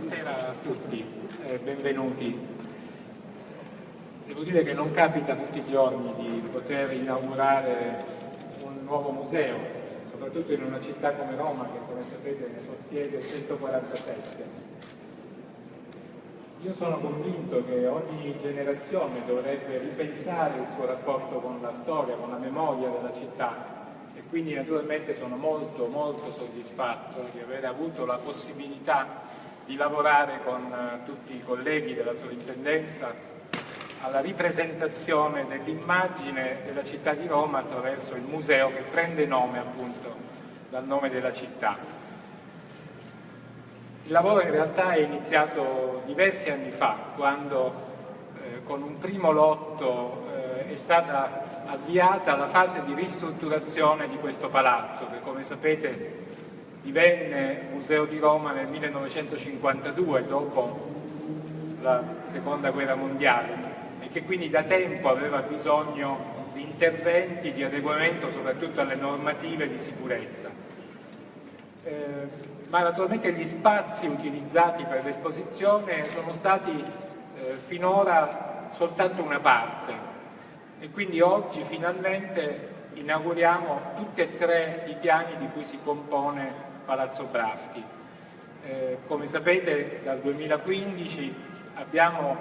buonasera a tutti e benvenuti. Devo dire che non capita tutti i giorni di poter inaugurare un nuovo museo, soprattutto in una città come Roma che come sapete ne possiede 147. Io sono convinto che ogni generazione dovrebbe ripensare il suo rapporto con la storia, con la memoria della città e quindi naturalmente sono molto molto soddisfatto di aver avuto la possibilità di lavorare con eh, tutti i colleghi della sovrintendenza alla ripresentazione dell'immagine della città di Roma attraverso il museo che prende nome appunto dal nome della città. Il lavoro in realtà è iniziato diversi anni fa, quando eh, con un primo lotto eh, è stata avviata la fase di ristrutturazione di questo palazzo che come sapete divenne Museo di Roma nel 1952 dopo la seconda guerra mondiale e che quindi da tempo aveva bisogno di interventi di adeguamento soprattutto alle normative di sicurezza. Eh, ma naturalmente gli spazi utilizzati per l'esposizione sono stati eh, finora soltanto una parte e quindi oggi finalmente inauguriamo tutti e tre i piani di cui si compone Palazzo Braschi. Eh, come sapete dal 2015 abbiamo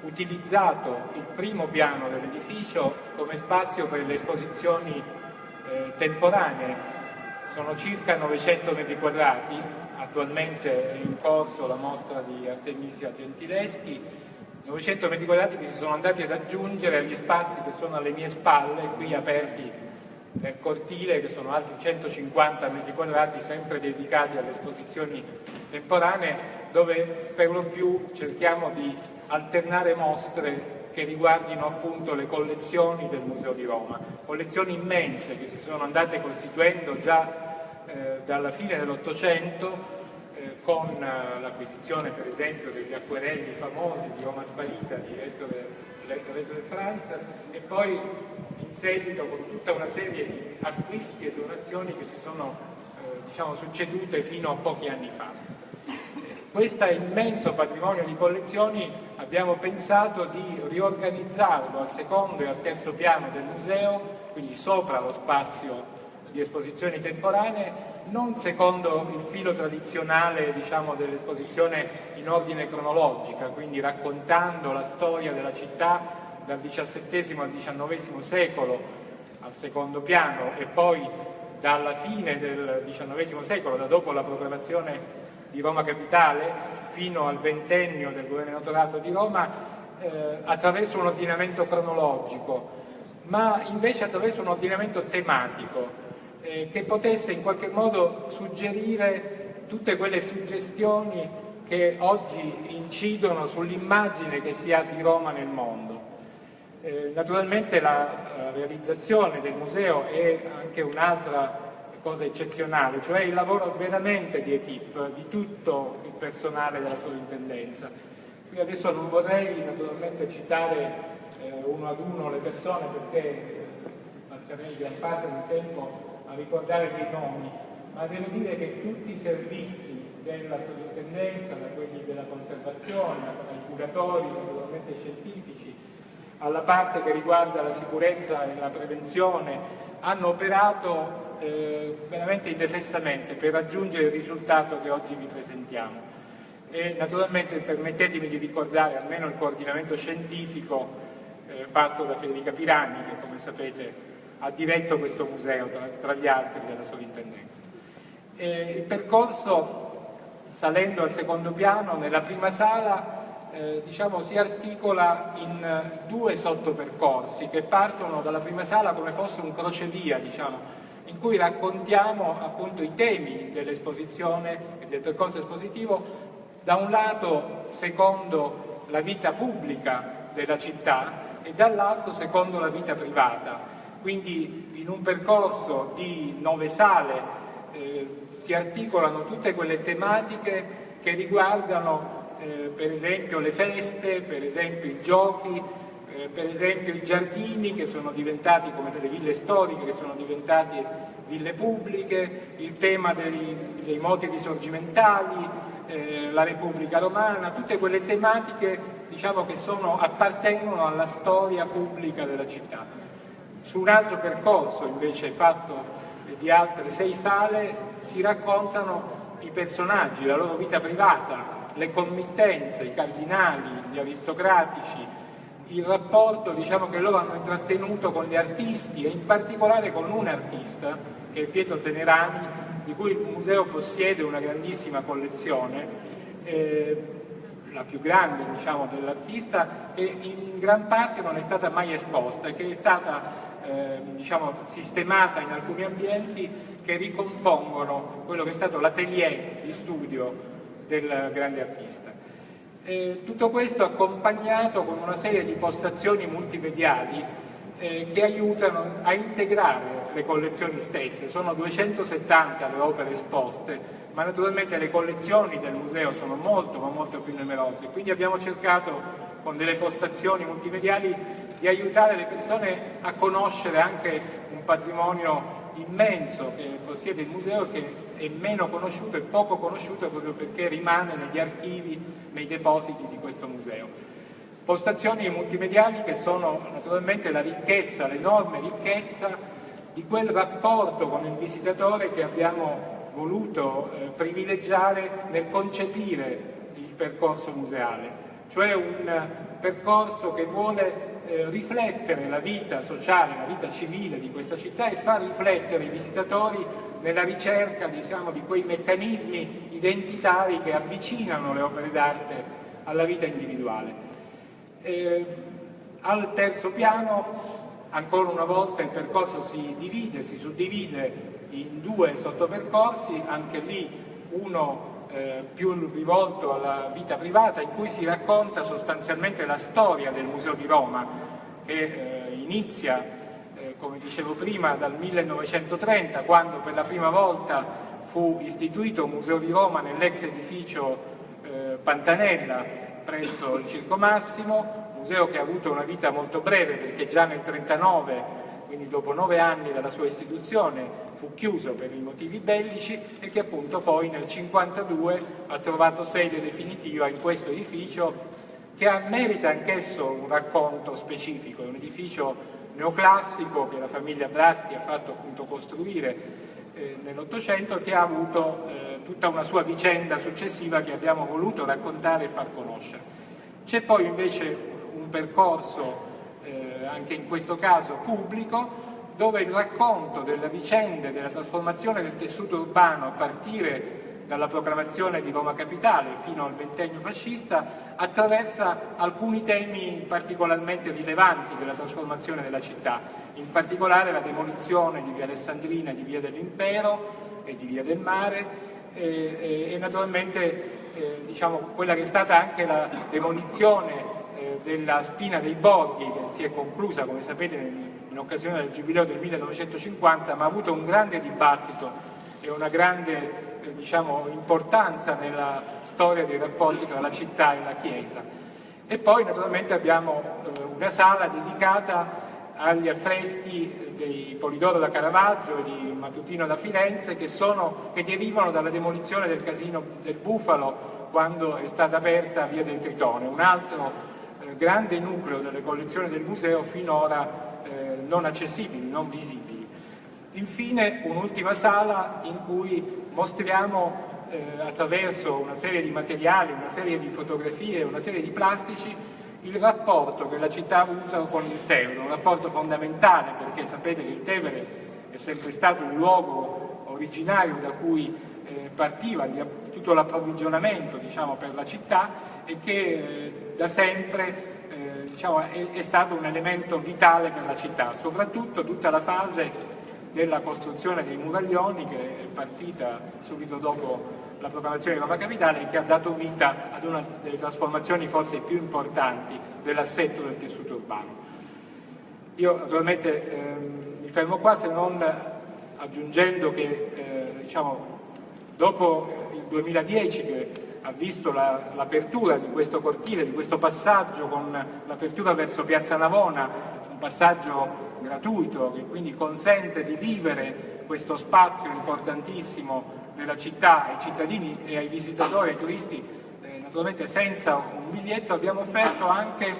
utilizzato il primo piano dell'edificio come spazio per le esposizioni eh, temporanee, sono circa 900 metri quadrati, attualmente è in corso la mostra di Artemisia Gentileschi 900 metri quadrati che si sono andati ad aggiungere agli spazi che sono alle mie spalle, qui aperti nel cortile, che sono altri 150 metri quadrati, sempre dedicati alle esposizioni temporanee, dove per lo più cerchiamo di alternare mostre che riguardino appunto le collezioni del Museo di Roma, collezioni immense che si sono andate costituendo già eh, dalla fine dell'Ottocento con eh, l'acquisizione per esempio degli acquerelli famosi di Roma Sparita di Ettore Franza e poi seguito con tutta una serie di acquisti e donazioni che si sono eh, diciamo, succedute fino a pochi anni fa. Questo immenso patrimonio di collezioni abbiamo pensato di riorganizzarlo al secondo e al terzo piano del museo, quindi sopra lo spazio di esposizioni temporanee, non secondo il filo tradizionale diciamo, dell'esposizione in ordine cronologica, quindi raccontando la storia della città dal XVII al XIX secolo al secondo piano e poi dalla fine del XIX secolo, da dopo la proclamazione di Roma Capitale fino al ventennio del governatorato di Roma, eh, attraverso un ordinamento cronologico, ma invece attraverso un ordinamento tematico eh, che potesse in qualche modo suggerire tutte quelle suggestioni che oggi incidono sull'immagine che si ha di Roma nel mondo. Eh, naturalmente la, la realizzazione del museo è anche un'altra cosa eccezionale, cioè il lavoro veramente di equip, di tutto il personale della sovrintendenza. Qui adesso non vorrei naturalmente citare eh, uno ad uno le persone perché passerei gran parte del tempo a ricordare dei nomi, ma devo dire che tutti i servizi della sovrintendenza, da quelli della conservazione, ai curatori, naturalmente scientifici, alla parte che riguarda la sicurezza e la prevenzione, hanno operato eh, veramente indefessamente per raggiungere il risultato che oggi vi presentiamo. E naturalmente permettetemi di ricordare almeno il coordinamento scientifico eh, fatto da Federica Pirani, che come sapete ha diretto questo museo tra, tra gli altri della sovrintendenza. il percorso salendo al secondo piano nella prima sala eh, diciamo, si articola in due sottopercorsi che partono dalla prima sala come fosse un crocevia diciamo, in cui raccontiamo appunto i temi dell'esposizione e del percorso espositivo. Da un lato secondo la vita pubblica della città e dall'altro secondo la vita privata. Quindi in un percorso di nove sale eh, si articolano tutte quelle tematiche che riguardano eh, per esempio le feste, per esempio i giochi, eh, per esempio i giardini che sono diventati come se le ville storiche che sono diventate ville pubbliche, il tema dei, dei moti risorgimentali, eh, la Repubblica Romana, tutte quelle tematiche diciamo, che sono, appartengono alla storia pubblica della città. Su un altro percorso invece fatto di altre sei sale si raccontano i personaggi, la loro vita privata, le committenze, i cardinali, gli aristocratici, il rapporto diciamo, che loro hanno intrattenuto con gli artisti e in particolare con un artista che è Pietro Tenerani di cui il museo possiede una grandissima collezione eh, la più grande diciamo, dell'artista che in gran parte non è stata mai esposta e che è stata eh, diciamo, sistemata in alcuni ambienti che ricompongono quello che è stato l'atelier di studio del grande artista. Eh, tutto questo accompagnato con una serie di postazioni multimediali eh, che aiutano a integrare le collezioni stesse, sono 270 le opere esposte, ma naturalmente le collezioni del museo sono molto ma molto più numerose, quindi abbiamo cercato con delle postazioni multimediali di aiutare le persone a conoscere anche un patrimonio immenso che possiede il museo che è meno conosciuto e poco conosciuto proprio perché rimane negli archivi, nei depositi di questo museo. Postazioni multimediali che sono naturalmente la ricchezza, l'enorme ricchezza di quel rapporto con il visitatore che abbiamo voluto eh, privilegiare nel concepire il percorso museale, cioè un percorso che vuole eh, riflettere la vita sociale, la vita civile di questa città e far riflettere i visitatori nella ricerca diciamo, di quei meccanismi identitari che avvicinano le opere d'arte alla vita individuale. Eh, al terzo piano, ancora una volta, il percorso si divide, si suddivide in due sottopercorsi, anche lì uno eh, più rivolto alla vita privata in cui si racconta sostanzialmente la storia del Museo di Roma che eh, inizia, come dicevo prima, dal 1930 quando per la prima volta fu istituito un Museo di Roma nell'ex edificio eh, Pantanella presso il Circo Massimo, museo che ha avuto una vita molto breve perché già nel 1939 quindi dopo nove anni dalla sua istituzione fu chiuso per i motivi bellici e che appunto poi nel 1952 ha trovato sede definitiva in questo edificio che merita anch'esso un racconto specifico, è un edificio neoclassico che la famiglia Braschi ha fatto appunto costruire eh, nell'Ottocento che ha avuto eh, tutta una sua vicenda successiva che abbiamo voluto raccontare e far conoscere. C'è poi invece un percorso eh, anche in questo caso pubblico, dove il racconto delle vicende della trasformazione del tessuto urbano a partire dalla proclamazione di Roma Capitale fino al ventennio fascista attraversa alcuni temi particolarmente rilevanti della trasformazione della città, in particolare la demolizione di via Alessandrina, di via dell'Impero e di via del Mare e, e, e naturalmente eh, diciamo, quella che è stata anche la demolizione eh, della spina dei borghi che si è conclusa, come sapete, in occasione del Giubileo del 1950, ma ha avuto un grande dibattito e una grande eh, diciamo, importanza nella storia dei rapporti tra la città e la Chiesa. E poi naturalmente abbiamo eh, una sala dedicata agli affreschi di Polidoro da Caravaggio e di Matutino da Firenze che, sono, che derivano dalla demolizione del casino del Bufalo quando è stata aperta via del Tritone, un altro grande nucleo delle collezioni del museo finora eh, non accessibili, non visibili. Infine un'ultima sala in cui mostriamo eh, attraverso una serie di materiali, una serie di fotografie, una serie di plastici il rapporto che la città ha avuto con il Tevere, un rapporto fondamentale perché sapete che il Tevere è sempre stato il luogo originario da cui eh, partiva tutto l'approvvigionamento diciamo, per la città e che eh, da sempre eh, diciamo, è, è, stato un elemento vitale per la città, soprattutto tutta la fase della costruzione dei muraglioni che è partita subito dopo la proclamazione di Roma Capitale e che ha dato vita ad una delle trasformazioni forse più importanti dell'assetto del tessuto urbano. Io naturalmente eh, mi fermo qua se non aggiungendo che eh, diciamo, dopo il 2010 che ha visto l'apertura la, di questo cortile, di questo passaggio con l'apertura verso Piazza Navona, un passaggio gratuito che quindi consente di vivere questo spazio importantissimo della città ai cittadini e ai visitatori, ai turisti, eh, naturalmente senza un biglietto, abbiamo offerto anche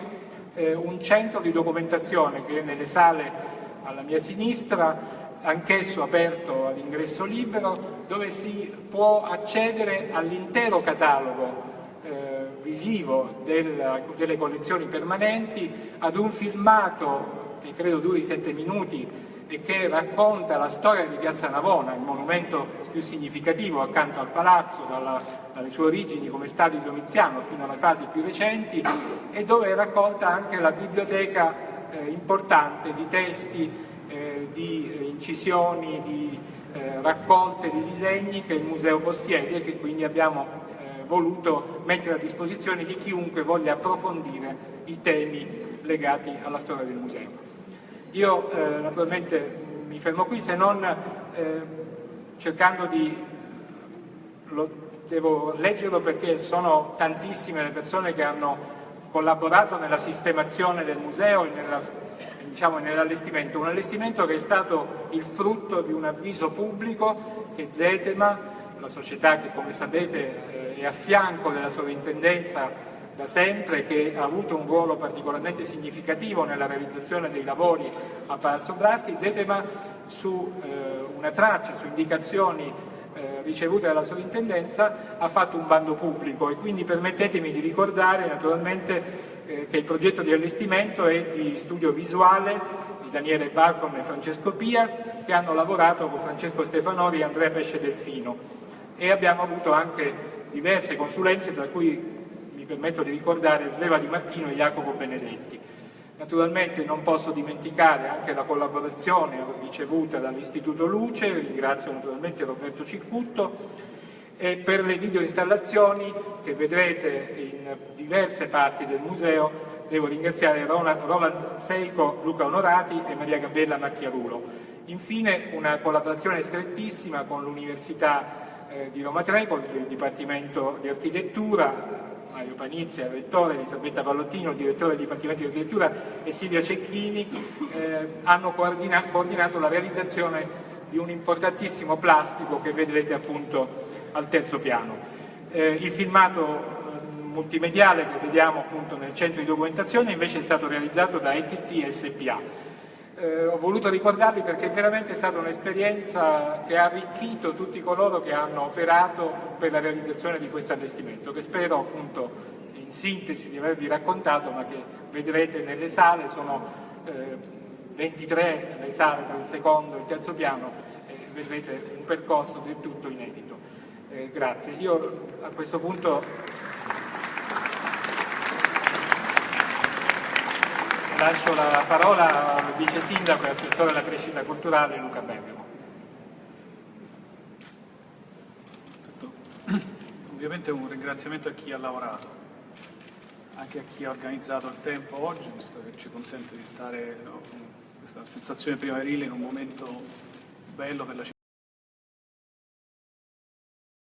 eh, un centro di documentazione che è nelle sale alla mia sinistra, anch'esso aperto all'ingresso libero, dove si può accedere all'intero catalogo eh, visivo del, delle collezioni permanenti, ad un filmato che credo duri sette minuti e che racconta la storia di Piazza Navona, il monumento più significativo accanto al palazzo, dalla, dalle sue origini come stadio di Domiziano fino alle fasi più recenti e dove è raccolta anche la biblioteca eh, importante di testi, eh, di eh, incisioni, di eh, raccolte di disegni che il museo possiede e che quindi abbiamo eh, voluto mettere a disposizione di chiunque voglia approfondire i temi legati alla storia del museo. Io eh, naturalmente mi fermo qui se non eh, cercando di, lo, devo leggerlo perché sono tantissime le persone che hanno collaborato nella sistemazione del museo e nella, diciamo, nell'allestimento, un allestimento che è stato il frutto di un avviso pubblico che Zetema, la società che come sapete eh, è a fianco della sovrintendenza da sempre che ha avuto un ruolo particolarmente significativo nella realizzazione dei lavori a Palazzo Blaschi, Zetema su eh, una traccia, su indicazioni eh, ricevute dalla sovrintendenza ha fatto un bando pubblico e quindi permettetemi di ricordare naturalmente eh, che il progetto di allestimento è di studio visuale di Daniele Balcon e Francesco Pia che hanno lavorato con Francesco Stefanori e Andrea Pesce Delfino. E abbiamo avuto anche diverse consulenze tra cui permetto di ricordare Sveva Di Martino e Jacopo Benedetti. Naturalmente non posso dimenticare anche la collaborazione ricevuta dall'Istituto Luce, ringrazio naturalmente Roberto Ciccutto, e per le videoinstallazioni che vedrete in diverse parti del museo devo ringraziare Roland Seico, Luca Onorati e Maria Gabella Macchiarulo. Infine una collaborazione strettissima con l'Università eh, di Roma Tre, con il Dipartimento di Architettura, Mario Panizia, rettore, Elisabetta Vallottino, direttore del Dipartimento di Architettura e Silvia Cecchini eh, hanno coordina coordinato la realizzazione di un importantissimo plastico che vedrete appunto al terzo piano. Eh, il filmato eh, multimediale che vediamo appunto nel centro di documentazione invece è stato realizzato da ETT SPA eh, ho voluto ricordarli perché veramente è stata un'esperienza che ha arricchito tutti coloro che hanno operato per la realizzazione di questo allestimento, che spero appunto in sintesi di avervi raccontato, ma che vedrete nelle sale, sono eh, 23 le sale tra il secondo e il terzo piano, e vedrete un percorso del tutto inedito. Eh, grazie. Io a questo punto Lascio la parola al vice sindaco e assessore alla crescita culturale Luca Bergamo. Ovviamente un ringraziamento a chi ha lavorato, anche a chi ha organizzato il tempo oggi, visto che ci consente di stare no, con questa sensazione primaverile in un momento bello per la città.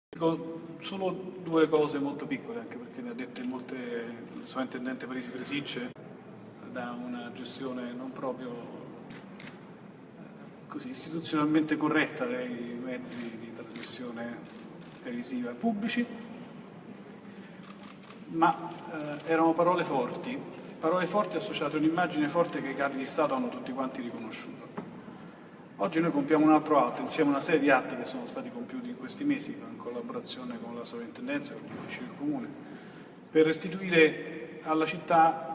Dico solo due cose molto piccole, anche perché ne ha dette molte il sovrintendente Parisi Presicce da una gestione non proprio eh, così istituzionalmente corretta dei mezzi di trasmissione televisiva pubblici, ma eh, erano parole forti, parole forti associate a un'immagine forte che i capi di Stato hanno tutti quanti riconosciuto. Oggi noi compiamo un altro atto, insieme a una serie di atti che sono stati compiuti in questi mesi, in collaborazione con la sovrintendenza e con gli uffici del Comune, per restituire alla città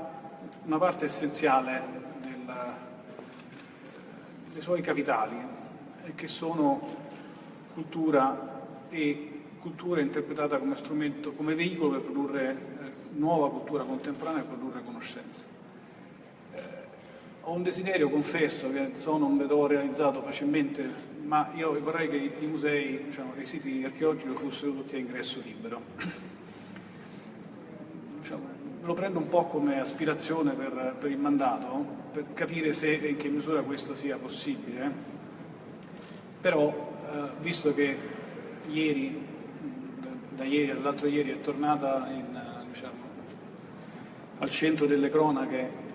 una parte essenziale della, dei suoi capitali, che sono cultura e cultura interpretata come strumento, come veicolo per produrre eh, nuova cultura contemporanea e produrre conoscenza. Eh, ho un desiderio, confesso, che so non vedo realizzato facilmente, ma io vorrei che i musei, diciamo, i siti archeologici fossero tutti a ingresso libero. Lo prendo un po' come aspirazione per, per, il mandato, per capire se e in che misura questo sia possibile, però eh, visto che ieri, da ieri all'altro ieri è tornata in, diciamo, al centro delle cronache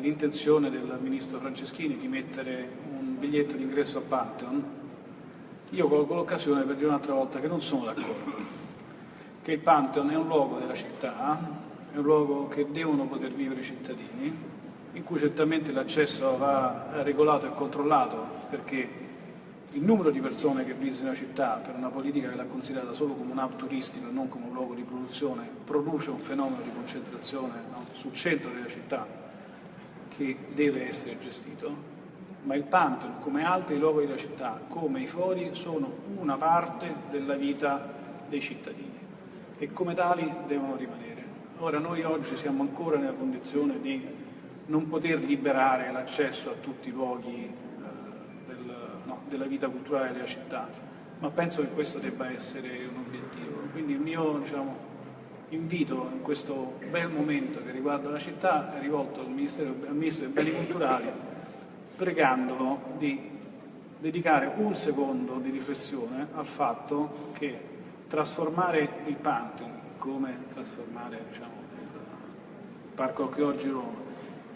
l'intenzione del ministro Franceschini di mettere un biglietto d'ingresso a Pantheon, Io colgo l'occasione per dire un'altra volta che non sono d'accordo, che il Pantheon è un luogo della città, è un luogo che devono poter vivere i cittadini, in cui certamente l'accesso va regolato e controllato perché il numero di persone che visitano la città per una politica che l'ha considerata solo come un hub turistico e non come un luogo di produzione produce un fenomeno di concentrazione no, sul centro della città che deve essere gestito ma il Pantheon, come altri luoghi della città, come i fori, sono una parte della vita dei cittadini e come tali devono rimanere. Ora noi oggi siamo ancora nella condizione di non poter liberare l'accesso a tutti i luoghi eh, del, no, della vita culturale della città, ma penso che questo debba essere un obiettivo. Quindi il mio diciamo, invito in questo bel momento che riguarda la città è rivolto al, al Ministro dei Beni Culturali pregandolo di dedicare un secondo di riflessione al fatto che trasformare il Pantheon, come trasformare diciamo, il Parco Archeologico Roma,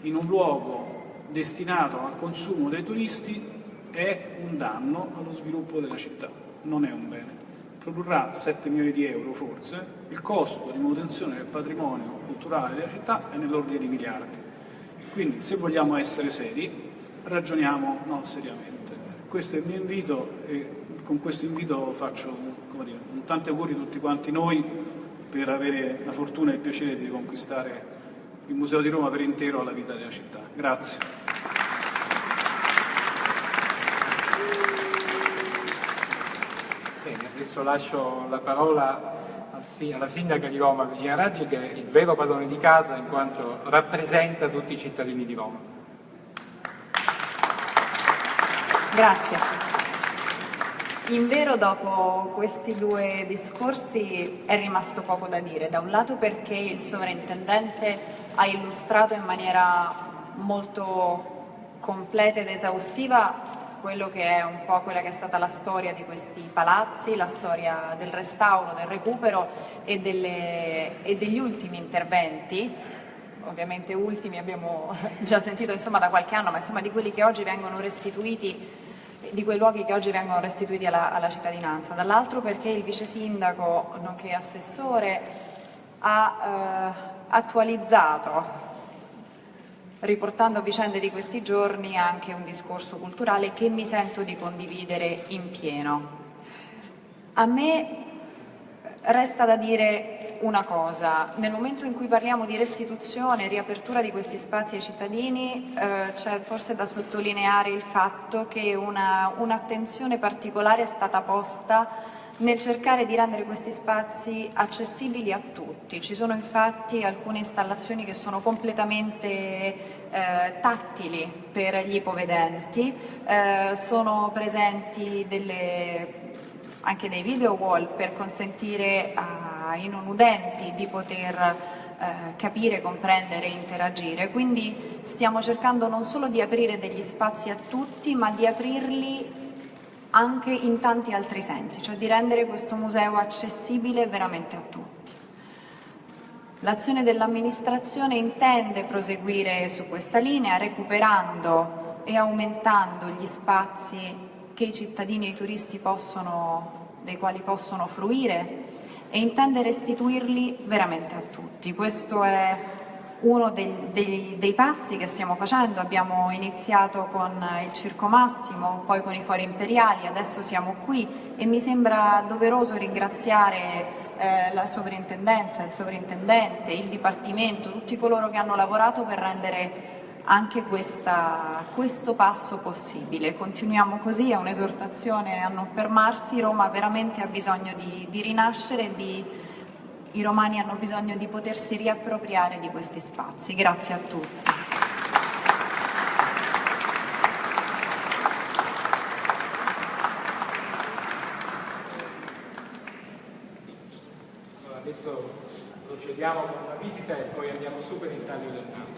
in un luogo destinato al consumo dei turisti è un danno allo sviluppo della città, non è un bene. Produrrà 7 milioni di euro forse, il costo di manutenzione del patrimonio culturale della città è nell'ordine di miliardi. Quindi se vogliamo essere seri ragioniamo no, seriamente. Questo è il mio invito e con questo invito faccio dire, un tanti auguri a tutti quanti noi per avere la fortuna e il piacere di conquistare il Museo di Roma per intero alla vita della città. Grazie. Bene, adesso lascio la parola alla sindaca di Roma, Virginia Raggi, che è il vero padrone di casa in quanto rappresenta tutti i cittadini di Roma. Grazie. In vero dopo questi due discorsi è rimasto poco da dire, da un lato perché il sovrintendente ha illustrato in maniera molto completa ed esaustiva quello che è un po' quella che è stata la storia di questi palazzi, la storia del restauro, del recupero e, delle, e degli ultimi interventi. Ovviamente ultimi abbiamo già sentito insomma, da qualche anno, ma insomma, di quelli che oggi vengono restituiti di quei luoghi che oggi vengono restituiti alla, alla cittadinanza, dall'altro perché il vice sindaco, nonché assessore, ha eh, attualizzato, riportando vicende di questi giorni, anche un discorso culturale che mi sento di condividere in pieno. A me resta da dire una cosa, nel momento in cui parliamo di restituzione e riapertura di questi spazi ai cittadini eh, c'è forse da sottolineare il fatto che un'attenzione un particolare è stata posta nel cercare di rendere questi spazi accessibili a tutti. Ci sono infatti alcune installazioni che sono completamente eh, tattili per gli ipovedenti, eh, sono presenti delle anche dei video wall per consentire ai non udenti di poter eh, capire, comprendere e interagire. Quindi stiamo cercando non solo di aprire degli spazi a tutti, ma di aprirli anche in tanti altri sensi, cioè di rendere questo museo accessibile veramente a tutti. L'azione dell'amministrazione intende proseguire su questa linea recuperando e aumentando gli spazi che i cittadini e i turisti possono, dei quali possono fruire e intende restituirli veramente a tutti. Questo è uno dei, dei, dei, passi che stiamo facendo, abbiamo iniziato con il Circo Massimo, poi con i Fori Imperiali, adesso siamo qui e mi sembra doveroso ringraziare eh, la sovrintendenza, il sovrintendente, il Dipartimento, tutti coloro che hanno lavorato per rendere anche questa, questo passo possibile. Continuiamo così, è un'esortazione a non fermarsi, Roma veramente ha bisogno di, di rinascere, di, i romani hanno bisogno di potersi riappropriare di questi spazi. Grazie a tutti. adesso procediamo con la visita e poi andiamo su per il taglio del naso.